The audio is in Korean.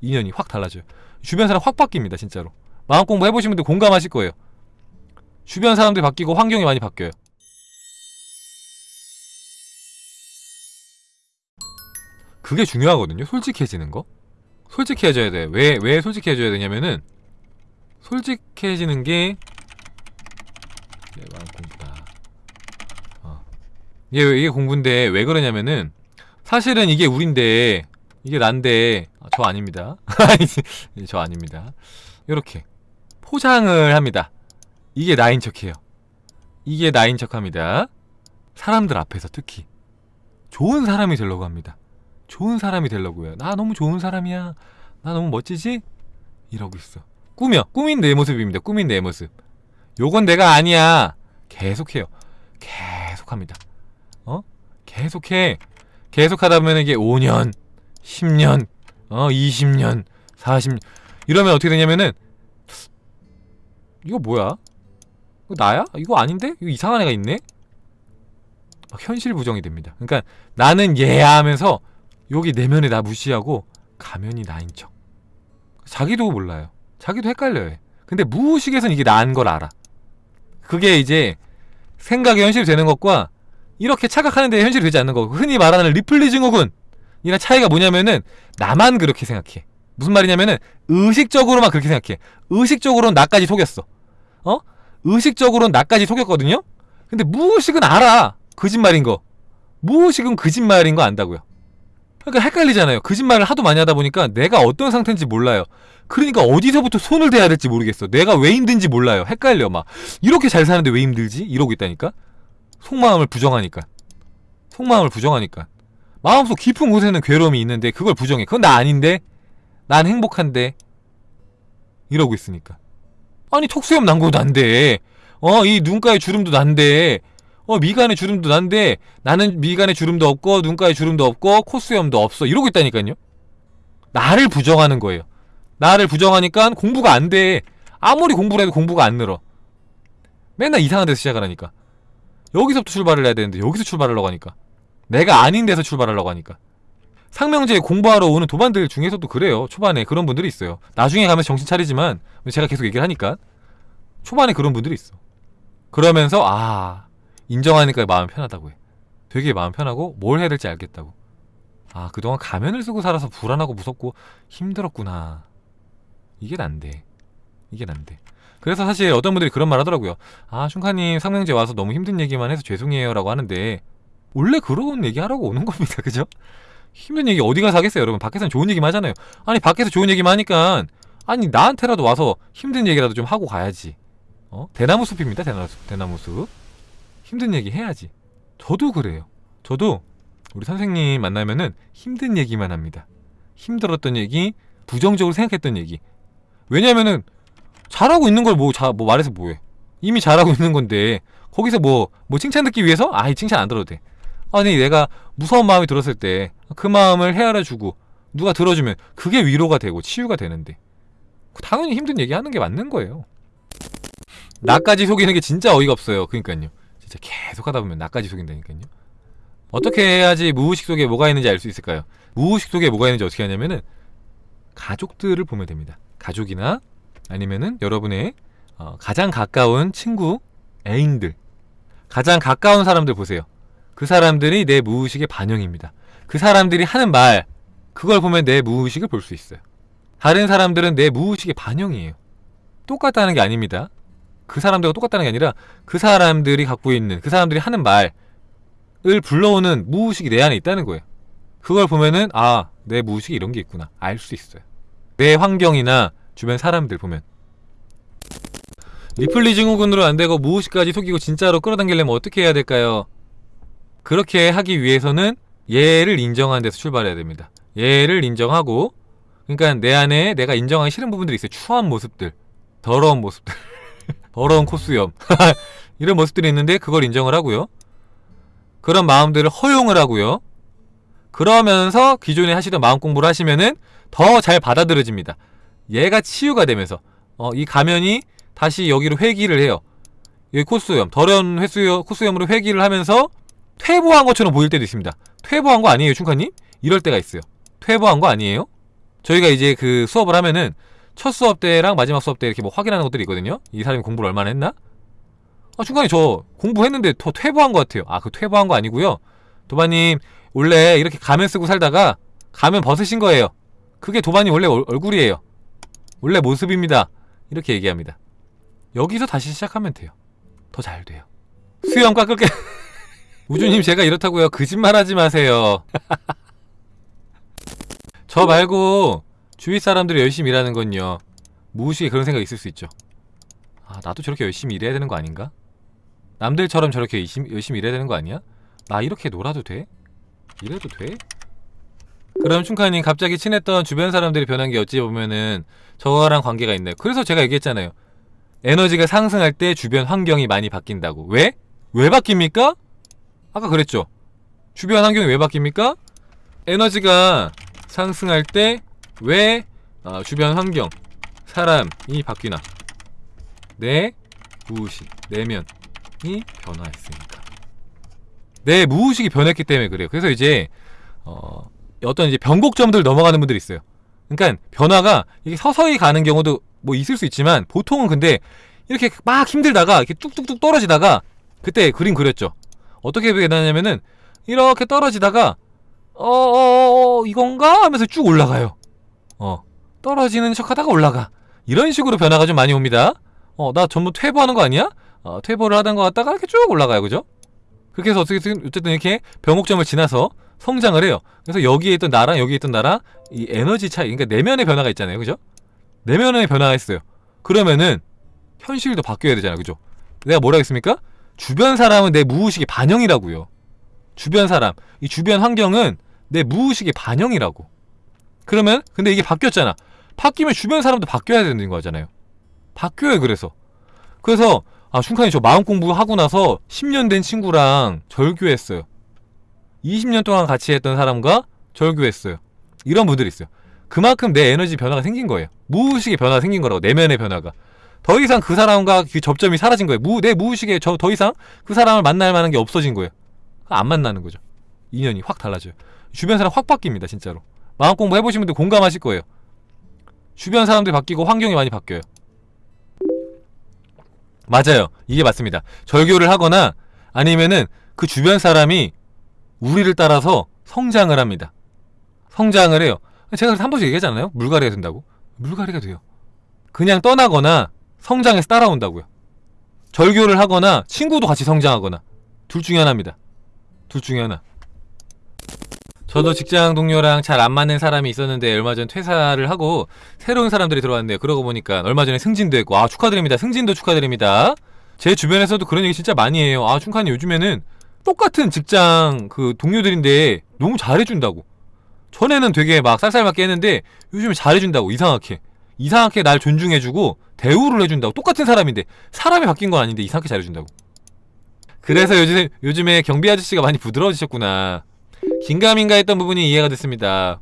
인연이 확 달라져요. 주변 사람 확 바뀝니다 진짜로. 마음 공부 해보신 분들 공감하실 거예요. 주변 사람들이 바뀌고 환경이 많이 바뀌어요. 그게 중요하거든요 솔직해지는 거. 솔직해져야 돼. 왜, 왜 솔직해져야 되냐면은 솔직해지는 게 이게 마음 공부다. 어. 이게, 이게 공부인데 왜 그러냐면은 사실은 이게 우린데 이게 난데 아, 저 아닙니다. 저 아닙니다. 이렇게 포장을 합니다. 이게 나인 척해요. 이게 나인 척합니다. 사람들 앞에서 특히. 좋은 사람이 되려고 합니다. 좋은 사람이 되려고요. 나 너무 좋은 사람이야. 나 너무 멋지지? 이러고 있어. 꾸며. 꾸민 내 모습입니다. 꾸민 내 모습. 요건 내가 아니야. 계속해요. 계속합니다. 어? 계속해. 계속하다 보면 이게 5년 10년 어 20년 40년 이러면 어떻게 되냐면은 이거 뭐야? 이거 나야? 이거 아닌데? 이거 이상한 애가 있네? 막 현실 부정이 됩니다 그러니까 나는 얘야 하면서 여기 내면에 나 무시하고 가면이 나인 척 자기도 몰라요 자기도 헷갈려요 근데 무의식에선 이게 나인 걸 알아 그게 이제 생각이 현실이 되는 것과 이렇게 착각하는데 현실이 되지 않는 거고 흔히 말하는 리플리 증후군 이랑 차이가 뭐냐면은 나만 그렇게 생각해. 무슨 말이냐면은 의식적으로만 그렇게 생각해. 의식적으로는 나까지 속였어. 어? 의식적으로는 나까지 속였거든요? 근데 무의식은 알아. 거짓말인 거. 무의식은 거짓말인 거 안다고요. 그러니까 헷갈리잖아요. 거짓말을 하도 많이 하다 보니까 내가 어떤 상태인지 몰라요. 그러니까 어디서부터 손을 대야 될지 모르겠어. 내가 왜 힘든지 몰라요. 헷갈려 막. 이렇게 잘 사는데 왜 힘들지? 이러고 있다니까? 속마음을 부정하니까. 속마음을 부정하니까 마음속 깊은 곳에는 괴로움이 있는데 그걸 부정해. 그건 나 아닌데? 난 행복한데? 이러고 있으니까. 아니 턱수염 난 것도 난데 어 이 눈가에 주름도 난데 어 미간에 주름도 난데 나는 미간에 주름도 없고 눈가에 주름도 없고 콧수염도 없어. 이러고 있다니까요. 나를 부정하는 거예요. 나를 부정하니까 공부가 안 돼. 아무리 공부를 해도 공부가 안 늘어. 맨날 이상한 데서 시작을 하니까. 여기서부터 출발을 해야 되는데 여기서 출발하려고 하니까 내가 아닌 데서 출발하려고 하니까. 상명제 공부하러 오는 도반들 중에서도 그래요. 초반에 그런 분들이 있어요. 나중에 가면 정신 차리지만 제가 계속 얘기를 하니까 초반에 그런 분들이 있어. 그러면서 아 인정하니까 마음 편하다고 해. 되게 마음 편하고 뭘 해야 될지 알겠다고. 아 그동안 가면을 쓰고 살아서 불안하고 무섭고 힘들었구나. 이게 난데. 이게 난데. 그래서 사실 어떤 분들이 그런 말 하더라고요. 아 슌카님 상명제 와서 너무 힘든 얘기만 해서 죄송해요 라고 하는데 원래 그런 얘기 하라고 오는 겁니다. 그죠? 힘든 얘기 어디 가서 하겠어요 여러분? 밖에서는 좋은 얘기만 하잖아요. 아니 밖에서 좋은 얘기만 하니까 아니 나한테라도 와서 힘든 얘기라도 좀 하고 가야지. 어? 대나무 숲입니다 대나무 숲 대나무 숲. 힘든 얘기 해야지. 저도 그래요. 저도 우리 선생님 만나면은 힘든 얘기만 합니다. 힘들었던 얘기 부정적으로 생각했던 얘기. 왜냐면은 잘하고 있는 걸 뭐 뭐 말해서 뭐해? 이미 잘하고 있는 건데 거기서 뭐뭐 칭찬 듣기 위해서? 아이 칭찬 안 들어도 돼 아니 내가 무서운 마음이 들었을 때 그 마음을 헤아려주고 누가 들어주면 그게 위로가 되고 치유가 되는데. 당연히 힘든 얘기 하는 게 맞는 거예요. 나까지 속이는 게 진짜 어이가 없어요. 그니까요. 진짜 계속 하다 보면 나까지 속인다니까요. 어떻게 해야지 무의식 속에 뭐가 있는지 알 수 있을까요? 무의식 속에 뭐가 있는지 어떻게 하냐면은 가족들을 보면 됩니다. 가족이나 아니면은 여러분의 어, 가장 가까운 친구, 애인들. 가장 가까운 사람들 보세요 그 사람들이 내 무의식의 반영입니다. 그 사람들이 하는 말 그걸 보면 내 무의식을 볼 수 있어요. 다른 사람들은 내 무의식의 반영이에요. 똑같다는 게 아닙니다. 그 사람들과 똑같다는 게 아니라 그 사람들이 갖고 있는 그 사람들이 하는 말을 불러오는 무의식이 내 안에 있다는 거예요. 그걸 보면은 아 내 무의식에 이런 게 있구나. 알 수 있어요. 내 환경이나 주변 사람들 보면. 리플리 증후군으로 안 되고 무의식까지 속이고 진짜로 끌어당기려면 어떻게 해야 될까요? 그렇게 하기 위해서는 얘를 인정하는 데서 출발해야 됩니다. 얘를 인정하고 그러니까 내 안에 내가 인정하기 싫은 부분들이 있어요. 추한 모습들 더러운 모습들 더러운 콧수염 이런 모습들이 있는데 그걸 인정을 하고요. 그런 마음들을 허용을 하고요. 그러면서 기존에 하시던 마음 공부를 하시면은 더 잘 받아들여집니다. 얘가 치유가 되면서 어, 이 가면이 다시 여기로 회귀를 해요. 여기 콧수염 더러운 횟수염, 콧수염으로 회귀를 하면서 퇴보한 것처럼 보일 때도 있습니다 퇴보한 거 아니에요 충카님? 이럴 때가 있어요 퇴보한 거 아니에요? 저희가 이제 그 수업을 하면은 첫 수업 때랑 마지막 수업 때 이렇게 뭐 확인하는 것들이 있거든요. 이 사람이 공부를 얼마나 했나? 아, 중간에 저 공부했는데 더 퇴보한 것 같아요. 아, 그 퇴보한 거 아니고요. 도바님 원래 이렇게 가면 쓰고 살다가 가면 벗으신 거예요. 그게 도바님 원래 얼, 얼굴이에요. 원래 모습입니다. 이렇게 얘기합니다. 여기서 다시 시작하면 돼요. 더 잘 돼요. 수영 깎을게. 우주님 제가 이렇다고요. 거짓말하지 마세요. 저 말고 주위 사람들이 열심히 일하는 건요. 무의식에 그런 생각이 있을 수 있죠. 아 나도 저렇게 열심히 일해야 되는 거 아닌가? 남들처럼 저렇게 열심히, 열심히 일해야 되는 거 아니야? 나 이렇게 놀아도 돼? 이래도 돼? 그럼 춘카님 갑자기 친했던 주변 사람들이 변한 게 어찌 보면은 저거랑 관계가 있네요. 그래서 제가 얘기했잖아요. 에너지가 상승할 때 주변 환경이 많이 바뀐다고. 왜? 왜 바뀝니까? 아까 그랬죠. 주변 환경이 왜 바뀝니까? 에너지가 상승할 때왜 아, 주변 환경, 사람이 바뀌나? 내 무의식, 내면이 변화했으니까. 내 무의식이 변했기 때문에 그래요. 그래서 이제 어, 어떤 이제 변곡점들 넘어가는 분들이 있어요. 그러니까 변화가 이게 서서히 가는 경우도 뭐 있을 수 있지만 보통은 근데 이렇게 막 힘들다가 이렇게 뚝뚝뚝 떨어지다가 그때 그림 그렸죠. 어떻게 변하냐면은 이렇게 떨어지다가 어어어 이건가 하면서 쭉 올라가요. 어 떨어지는 척하다가 올라가. 이런 식으로 변화가 좀 많이 옵니다. 어 나 전부 퇴보하는 거 아니야? 어, 퇴보를 하던 거 같다가 이렇게 쭉 올라가요, 그죠? 그렇게 해서 어떻게든 어쨌든 이렇게 변곡점을 지나서 성장을 해요. 그래서 여기에 있던 나랑 여기에 있던 나랑 이 에너지 차이, 그러니까 내면의 변화가 있잖아요, 그죠? 내면의 변화가 있어요. 그러면은 현실도 바뀌어야 되잖아요, 그죠? 내가 뭐라 했습니까? 주변 사람은 내 무의식의 반영이라고요. 주변 사람, 이 주변 환경은 내 무의식의 반영이라고. 그러면 근데 이게 바뀌었잖아. 바뀌면 주변 사람도 바뀌어야 되는 거잖아요. 바뀌어요, 그래서. 그래서 아, 춘칸이 저 마음 공부하고 나서 10년 된 친구랑 절교했어요. 20년 동안 같이 했던 사람과 절교했어요. 이런 분들이 있어요. 그만큼 내 에너지 변화가 생긴 거예요. 무의식의 변화가 생긴 거라고, 내면의 변화가. 더 이상 그 사람과 그 접점이 사라진 거예요. 무, 내 무의식에 저, 더 이상 그 사람을 만날 만한 게 없어진 거예요. 안 만나는 거죠. 인연이 확 달라져요. 주변 사람 확 바뀝니다, 진짜로. 마음 공부 해보신 분들 공감하실 거예요. 주변 사람들이 바뀌고 환경이 많이 바뀌어요. 맞아요. 이게 맞습니다. 절교를 하거나 아니면은 그 주변 사람이 우리를 따라서 성장을 합니다. 성장을 해요. 제가 그래서 한 번씩 얘기하잖아요. 물갈이가 된다고. 물갈이가 돼요. 그냥 떠나거나 성장해서 따라온다고요. 절교를 하거나 친구도 같이 성장하거나 둘 중에 하나입니다. 둘 중에 하나. 저도 직장 동료랑 잘 안 맞는 사람이 있었는데 얼마 전 퇴사를 하고 새로운 사람들이 들어왔는데요. 그러고 보니까 얼마 전에 승진도 했고 아 축하드립니다. 승진도 축하드립니다. 제 주변에서도 그런 얘기 진짜 많이 해요. 아 충칸이 요즘에는 똑같은 직장 그 동료들인데 너무 잘해준다고. 전에는 되게 막 쌀쌀맞게 했는데 요즘에 잘해준다고 이상하게 이상하게 날 존중해주고 대우를 해준다고 똑같은 사람인데 사람이 바뀐 건 아닌데 이상하게 잘해준다고. 그래서 요즘 요즘에 경비 아저씨가 많이 부드러워지셨구나. 긴가민가 했던 부분이 이해가 됐습니다.